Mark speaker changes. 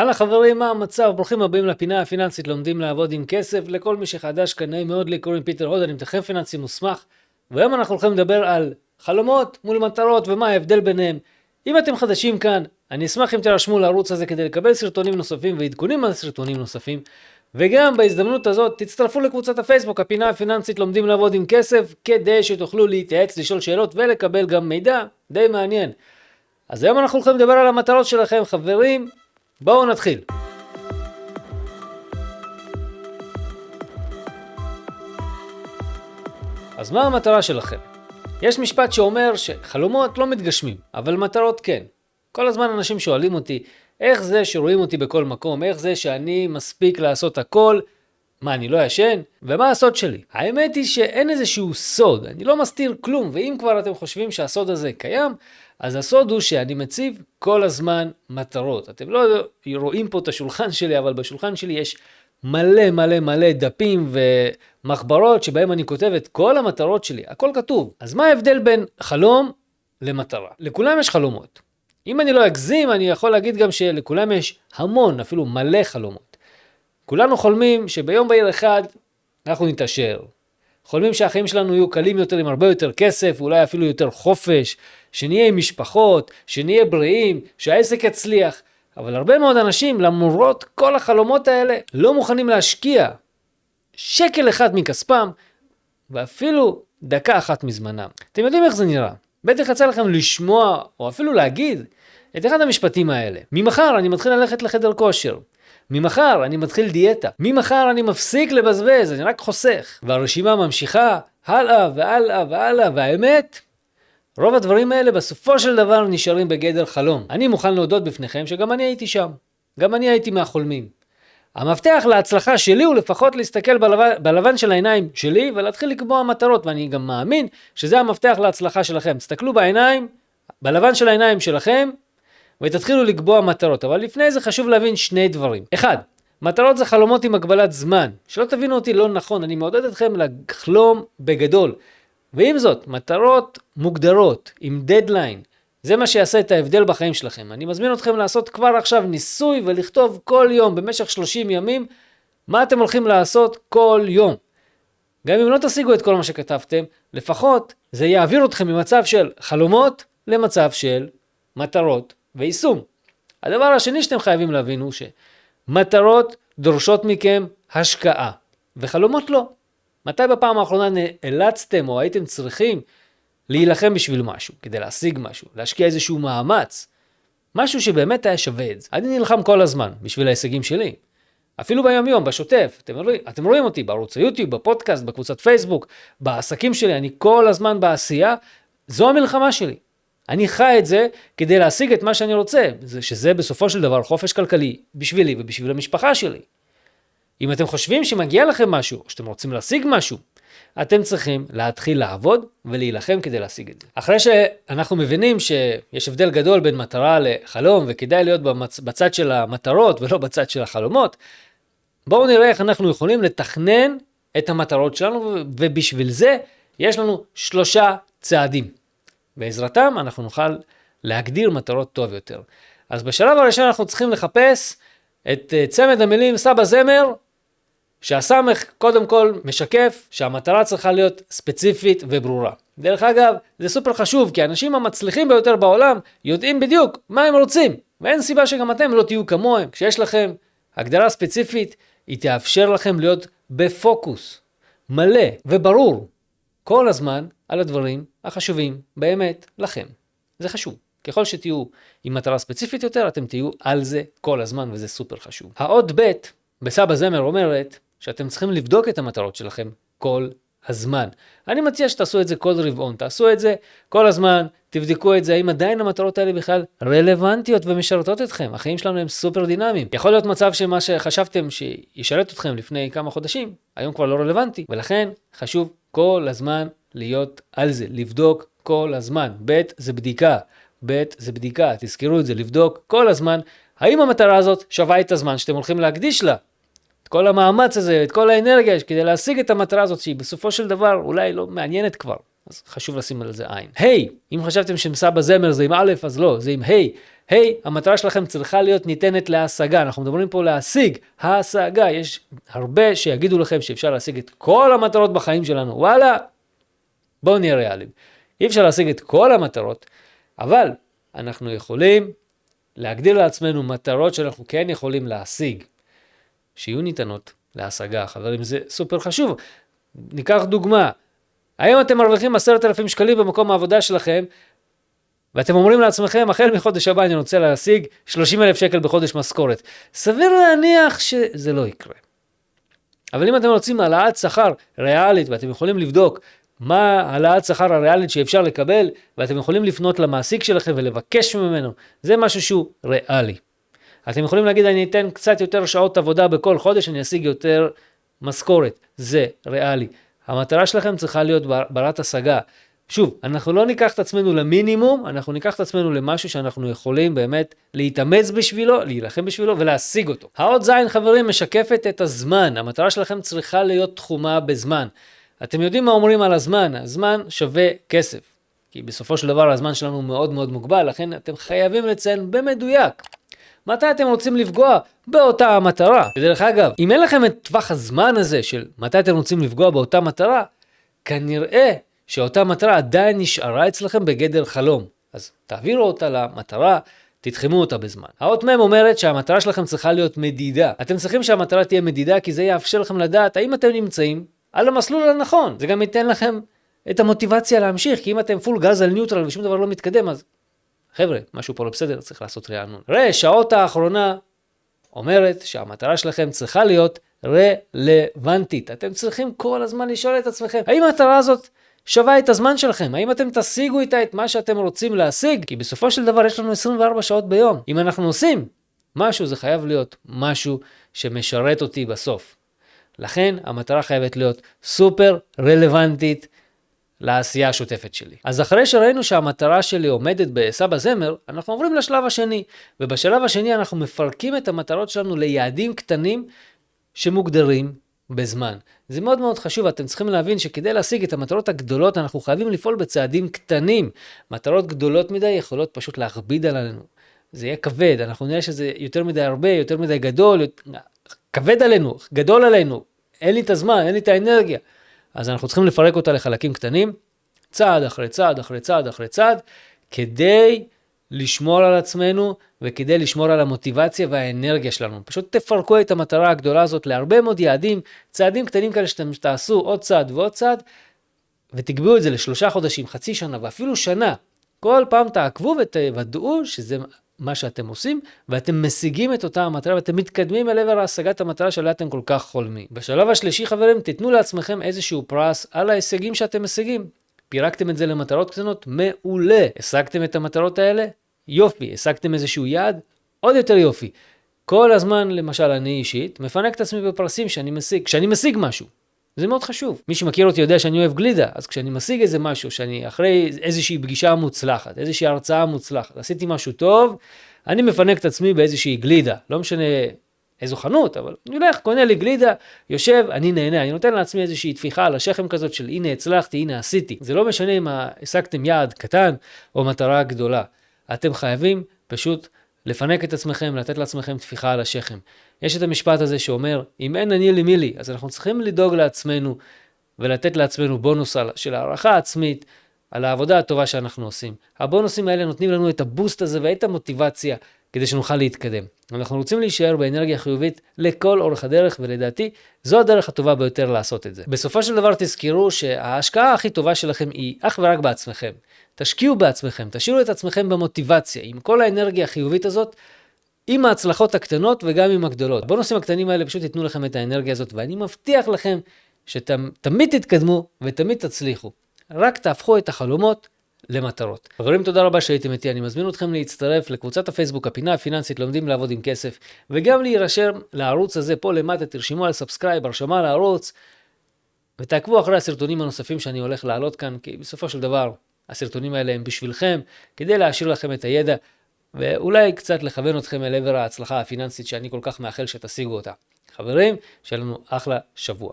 Speaker 1: הלאה חברים, מה המצב? ברוכים הבאים לפינה הפיננסית, לומדים לעבוד עם כסף. לכל מי שחדש, כנראה מאוד לי, קוראים פיטר הוד, אני מתכנן פיננסי מוסמך. והיום אנחנו הולכים לדבר על חלומות מול מטרות ומה ההבדל ביניהם. אם אתם חדשים כאן, אני אשמח אם תירשמו לערוץ הזה כדי לקבל סרטונים נוספים ועדכונים על סרטונים נוספים. וגם בהזדמנות הזאת תצטרפו לקבוצת הפייסבוק, הפינה הפיננסית לומדים לעבוד עם כסף, כדי שתוכלו להתייעץ, לשאול שאלות ולקבל גם מידע די מעניין. אז היום אנחנו הולכים לדבר על המטרות שלכם, חברים. בואו נתחיל. אז מה המטרה שלכם? יש משפט שאומר שחלומות לא מתגשמים, אבל מטרות כן. כל הזמן אנשים שואלים אותי, איך זה שרואים אותי בכל מקום? איך זה שאני מספיק לעשות הכל? מה, אני לא ישן? ומה הסוד שלי? האמת היא שאין איזשהו סוד, אני לא מסתיר כלום, ואם כבר אתם חושבים שהסוד הזה קיים, אז הסוד הוא שאני מציב כל הזמן מטרות. אתם לא רואים פה את השולחן שלי, אבל בשולחן שלי יש מלא מלא מלא דפים ומחברות שבהם אני כותב את כל המטרות שלי, הכל כתוב. אז מה ההבדל בין חלום למטרה? לכולם יש חלומות. אם אני לא אגזים, אני יכול להגיד גם שלכולם יש המון, אפילו מלא חלומות. כולנו חולמים שביום בהיר אחד אנחנו נתעשר. חולמים שהחיים שלנו יהיו קלים יותר עם הרבה יותר כסף, אולי אפילו יותר חופש, שנהיה עם משפחות, שנהיה בריאים, שהעסק יצליח. אבל הרבה מאוד אנשים, למרות כל החלומות האלה, לא מוכנים להשקיע שקל אחד מכספם, ואפילו דקה אחת מזמנם. אתם יודעים איך זה נראה. בטח יצא לכם לשמוע, או אפילו להגיד, את אחד המשפטים האלה. ממחר אני מתחיל ללכת לחדר כושר. ממחר אני מתחיל דיאטה. ממחר אני מפסיק לבזבז, אני רק חוסך. והרשימה ממשיכה הלאה והלאה והלאה, והאמת, רוב הדברים האלה בסופו של דבר נשארים בגדר חלום. אני מוכן להודות בפניכם שגם אני הייתי שם. גם אני הייתי מהחולמים. המפתח להצלחה שלי הוא לפחות להסתכל בלבן, בלבן של העיניים שלי ולהתחיל לקבוע מטרות, ואני גם מאמין שזה המפתח להצלחה שלכם. תסתכלו בעיניים, בלבן של העיניים שלכם, ותתחילו לקבוע מטרות. אבל לפני זה חשוב להבין שני דברים. אחד, מטרות זה חלומות עם הגבלת זמן. שלא תבינו אותי לא נכון, אני מעודד אתכם לחלום בגדול. ועם זאת, מטרות מוגדרות, עם דדליין, זה מה שיעשה את ההבדל בחיים שלכם. אני מזמין אתכם לעשות כבר עכשיו ניסוי ולכתוב כל יום במשך 30 ימים מה אתם הולכים לעשות כל יום. גם אם לא תשיגו את כל מה שכתבתם, לפחות זה יעביר אתכם ממצב של חלומות למצב של מטרות ויישום. הדבר השני שאתם חייבים להבין הוא שמטרות דורשות מכם השקעה, וחלומות לא. מתי בפעם האחרונה נאלצתם או הייתם צריכים להילחם בשביל משהו, כדי להשיג משהו, להשקיע איזשהו מאמץ, משהו שבאמת היה שווה את זה. אני נלחם כל הזמן בשביל ההישגים שלי. אפילו ביום יום, בשוטף, אתם רואים, אתם רואים אותי בערוץ היוטיוב, בפודקאסט, בקבוצת פייסבוק, בעסקים שלי, אני כל הזמן בעשייה, זו המלחמה שלי. אני חי את זה כדי להשיג את מה שאני רוצה, שזה בסופו של דבר חופש כלכלי בשבילי ובשביל המשפחה שלי. אם אתם חושבים שמגיע לכם משהו, או שאתם רוצים להשיג משהו, אתם צריכים להתחיל לעבוד ולהילחם כדי להשיג את זה. אחרי שאנחנו מבינים שיש הבדל גדול בין מטרה לחלום, וכדאי להיות במצ... בצד של המטרות ולא בצד של החלומות, בואו נראה איך אנחנו יכולים לתכנן את המטרות שלנו, ובשביל זה יש לנו שלושה צעדים. בעזרתם אנחנו נוכל להגדיר מטרות טוב יותר. אז בשלב הראשון אנחנו צריכים לחפש את אה, צמד המילים סבא זמר שהסמך קודם כל משקף שהמטרה צריכה להיות ספציפית וברורה. דרך אגב, זה סופר חשוב, כי האנשים המצליחים ביותר בעולם יודעים בדיוק מה הם רוצים, ואין סיבה שגם אתם לא תהיו כמוהם. כשיש לכם הגדרה ספציפית, היא תאפשר לכם להיות בפוקוס מלא וברור כל הזמן על הדברים החשובים באמת לכם. זה חשוב. ככל שתהיו עם מטרה ספציפית יותר, אתם תהיו על זה כל הזמן, וזה סופר חשוב. האות ב' בסבא זמר אומרת, שאתם צריכים לבדוק את המטרות שלכם כל הזמן. אני מציע שתעשו את זה כל רבעון, תעשו את זה כל הזמן, תבדקו את זה, האם עדיין המטרות האלה בכלל רלוונטיות ומשרתות אתכם. החיים שלנו הם סופר דינמיים. יכול להיות מצב שמה שחשבתם שישרת אתכם לפני כמה חודשים, היום כבר לא רלוונטי, ולכן חשוב כל הזמן להיות על זה, לבדוק כל הזמן. ב' זה בדיקה, ב' זה בדיקה, תזכרו את זה, לבדוק כל הזמן האם המטרה הזאת שווה את הזמן שאתם הולכים להקדיש לה. כל המאמץ הזה, את כל האנרגיה כדי להשיג את המטרה הזאת, שהיא בסופו של דבר אולי לא מעניינת כבר. אז חשוב לשים על זה עין. היי, hey, אם חשבתם שמסבא זמר זה עם א', אז לא, זה עם היי. Hey. היי, hey, המטרה שלכם צריכה להיות ניתנת להשגה. אנחנו מדברים פה להשיג, השגה. יש הרבה שיגידו לכם שאפשר להשיג את כל המטרות בחיים שלנו. וואלה, בואו נהיה ריאליים. אי אפשר להשיג את כל המטרות, אבל אנחנו יכולים להגדיר לעצמנו מטרות שאנחנו כן יכולים להשיג, שיהיו ניתנות להשגה. חברים, זה סופר חשוב. ניקח דוגמה, היום אתם מרוויחים עשרת אלפים שקלים במקום העבודה שלכם, ואתם אומרים לעצמכם, החל מחודש הבא אני רוצה להשיג 30 אלף שקל בחודש משכורת. סביר להניח שזה לא יקרה. אבל אם אתם רוצים העלאת שכר ריאלית, ואתם יכולים לבדוק מה העלאת שכר הריאלית שאפשר לקבל, ואתם יכולים לפנות למעסיק שלכם ולבקש ממנו, זה משהו שהוא ריאלי. אתם יכולים להגיד, אני אתן קצת יותר שעות עבודה בכל חודש, אני אשיג יותר משכורת. זה ריאלי. המטרה שלכם צריכה להיות ברת השגה. שוב, אנחנו לא ניקח את עצמנו למינימום, אנחנו ניקח את עצמנו למשהו שאנחנו יכולים באמת להתאמץ בשבילו, להילחם בשבילו ולהשיג אותו. האות זין, חברים, משקפת את הזמן. המטרה שלכם צריכה להיות תחומה בזמן. אתם יודעים מה אומרים על הזמן? הזמן שווה כסף. כי בסופו של דבר הזמן שלנו מאוד מאוד מוגבל, לכן אתם חייבים לציין במדויק מתי אתם רוצים לפגוע באותה המטרה. ודרך אגב, אם אין לכם את טווח הזמן הזה של מתי אתם רוצים לפגוע באותה מטרה, כנראה שאותה מטרה עדיין נשארה אצלכם בגדר חלום. אז תעבירו אותה למטרה, תתחמו אותה בזמן. האות מ' אומרת שהמטרה שלכם צריכה להיות מדידה. אתם צריכים שהמטרה תהיה מדידה כי זה יאפשר לכם לדעת האם אתם נמצאים על המסלול הנכון. זה גם ייתן לכם את המוטיבציה להמשיך, כי אם אתם פול גז על ניוטרל ושום דבר לא מתקדם, אז חבר'ה, משהו פה לא בסדר, צריך לעשות רענון. ראה, שעות האחרונה אומרת שהמטרה שלכם צריכה להיות רלוונטית. אתם צריכים כל הזמן לשאול את עצמכם, האם המטרה הזאת שווה את הזמן שלכם? האם אתם תשיגו איתה את מה שאתם רוצים להשיג? כי בסופו של דבר יש לנו 24 שעות ביום. אם אנחנו עושים משהו, זה חייב להיות משהו שמשרת אותי בסוף. לכן המטרה חייבת להיות סופר רלוונטית לעשייה השוטפת שלי. אז אחרי שראינו שהמטרה שלי עומדת בסבא זמר, אנחנו עוברים לשלב השני. ובשלב השני אנחנו מפרקים את המטרות שלנו ליעדים קטנים שמוגדרים בזמן. זה מאוד מאוד חשוב, אתם צריכים להבין שכדי להשיג את המטרות הגדולות, אנחנו חייבים לפעול בצעדים קטנים. מטרות גדולות מדי יכולות פשוט להכביד עלינו. זה יהיה כבד, אנחנו נראה שזה יותר מדי הרבה, יותר מדי גדול, כבד עלינו, גדול עלינו, אין לי את הזמן, אין לי את האנרגיה. אז אנחנו צריכים לפרק אותה לחלקים קטנים, צעד אחרי צעד אחרי צעד אחרי צעד, כדי לשמור על עצמנו וכדי לשמור על המוטיבציה והאנרגיה שלנו. פשוט תפרקו את המטרה הגדולה הזאת להרבה מאוד יעדים, צעדים קטנים כאלה שאתם תעשו עוד צעד ועוד צעד, ותקבעו את זה לשלושה חודשים, חצי שנה ואפילו שנה. כל פעם תעקבו ותוודאו שזה מה שאתם עושים, ואתם משיגים את אותה המטרה ואתם מתקדמים אל עבר השגת המטרה שעליה אתם כל כך חולמים. בשלב השלישי חברים, תיתנו לעצמכם איזשהו פרס על ההישגים שאתם משיגים. פירקתם את זה למטרות קטנות? מעולה. השגתם את המטרות האלה? יופי. השגתם איזשהו יעד? עוד יותר יופי. כל הזמן, למשל, אני אישית, מפנק את עצמי בפרסים שאני משיג, כשאני משיג משהו. זה מאוד חשוב. מי שמכיר אותי יודע שאני אוהב גלידה, אז כשאני משיג איזה משהו, שאני אחרי איזושהי פגישה מוצלחת, איזושהי הרצאה מוצלחת, עשיתי משהו טוב, אני מפנק את עצמי באיזושהי גלידה. לא משנה איזו חנות, אבל אני הולך, קונה לי גלידה, יושב, אני נהנה, אני נותן לעצמי איזושהי טפיחה על השכם כזאת של הנה הצלחתי, הנה עשיתי. זה לא משנה אם השגתם יעד קטן או מטרה גדולה. אתם חייבים פשוט לפנק את עצמכם, לתת לעצמכם טפיחה על השכם. יש את המשפט הזה שאומר, אם אין אני לי מי לי, אז אנחנו צריכים לדאוג לעצמנו ולתת לעצמנו בונוס של הערכה עצמית על העבודה הטובה שאנחנו עושים. הבונוסים האלה נותנים לנו את הבוסט הזה ואת המוטיבציה כדי שנוכל להתקדם. אנחנו רוצים להישאר באנרגיה חיובית לכל אורך הדרך, ולדעתי זו הדרך הטובה ביותר לעשות את זה. בסופו של דבר תזכרו שההשקעה הכי טובה שלכם היא אך ורק בעצמכם. תשקיעו בעצמכם, תשאירו את עצמכם במוטיבציה. עם כל האנרגיה החיובית הזאת, עם ההצלחות הקטנות וגם עם הגדולות. בונוסים הקטנים האלה פשוט ייתנו לכם את האנרגיה הזאת, ואני מבטיח לכם שתמיד תתקדמו ותמיד תצליחו. רק תהפכו את החלומות למטרות. חברים, תודה רבה שהייתם איתי. אני מזמין אתכם להצטרף לקבוצת הפייסבוק, הפינה הפיננסית, לומדים לעבוד עם כסף, וגם להירשם לערוץ הזה פה למטה, תרשמו על subscribe, הרשמה לערוץ, ותעקבו אחרי הסרטונים הנוספים שאני הולך להעלות כאן, כי בסופו של דבר, הסרטונים האלה הם בשבילכם, כדי להשאיר לכם את הידע ואולי קצת לכוון אתכם אל עבר ההצלחה הפיננסית שאני כל כך מאחל שתשיגו אותה. חברים, שיהיה לנו אחלה שבוע.